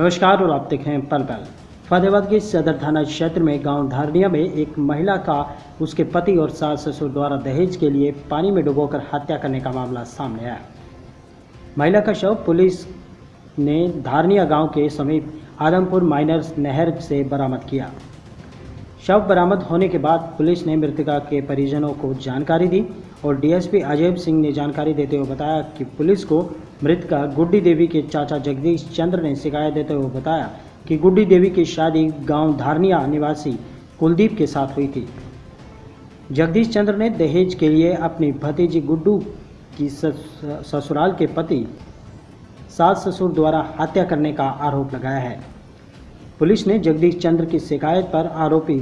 नमस्कार और आप देख रहे हैं पल पल। फतेहाबाद के सदर थाना क्षेत्र में गाँव धारणिया में एक महिला का, उसके पति और सास ससुर द्वारा दहेज के लिए पानी में डुबोकर हत्या करने का मामला सामने आया। महिला का शव पुलिस ने धारणिया गाँव के समीप आदमपुर माइनर्स नहर से बरामद किया। शव बरामद होने के बाद पुलिस ने मृतका के परिजनों को जानकारी दी और डीएसपी अजय सिंह ने जानकारी देते हुए बताया कि पुलिस को मृतका गुड्डी देवी के चाचा जगदीश चंद्र ने शिकायत देते हुए बताया कि गुड्डी देवी की शादी गाँव धारनिया निवासी कुलदीप के साथ हुई थी। जगदीश चंद्र ने दहेज के लिए अपनी भतीजी गुड्डू की ससुराल के पति, सास ससुर द्वारा हत्या करने का आरोप लगाया है। पुलिस ने जगदीश चंद्र की शिकायत पर आरोपी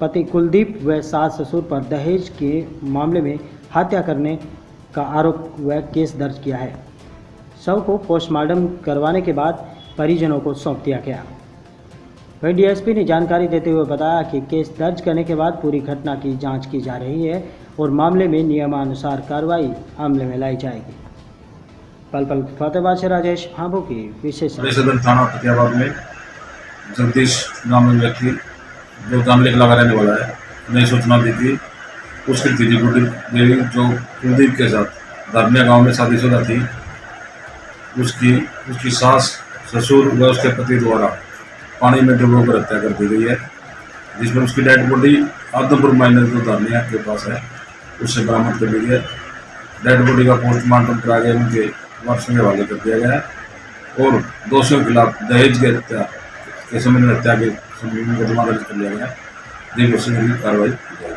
पति कुलदीप व सास ससुर पर दहेज के मामले में हत्या करने का आरोप व केस दर्ज किया है। शव को पोस्टमार्टम करवाने के बाद परिजनों को सौंप दिया गया। वहीं डीएसपी ने जानकारी देते हुए बताया कि केस दर्ज करने के बाद पूरी घटना की जाँच की जा रही है और मामले में नियमानुसार कार्रवाई अमल में लाई जाएगी। पल पल फतेहाबाद से राजेश भाभू की विशेष थाना में जगदीश नाम में व्यक्ति, जो जामलेख लगा रहने वाला है, नई सूचना दी थी। उसकी दीदी गुड्डी देवी जो कुलदीप के साथ धर्मिया गाँव में शादीशुदा थी। उसकी उसकी सास, ससुर व उसके पति द्वारा पानी में डुबोकर हत्या कर दी गई है, जिसमें उसकी डेड बॉडी आदमपुर माइनर जो धर्मिया के पास है, उससे बरामद कर ली गई है। डेड बॉडी का पोस्टमार्टम करा गया उनके वारसों के हवाले कर दिया गया है, और दोषियों के खिलाफ दहेज की हत्या के संबंध में हत्या के संबंध मुकदमा दर्ज कर लिया गया की कार्रवाई की जाएगी।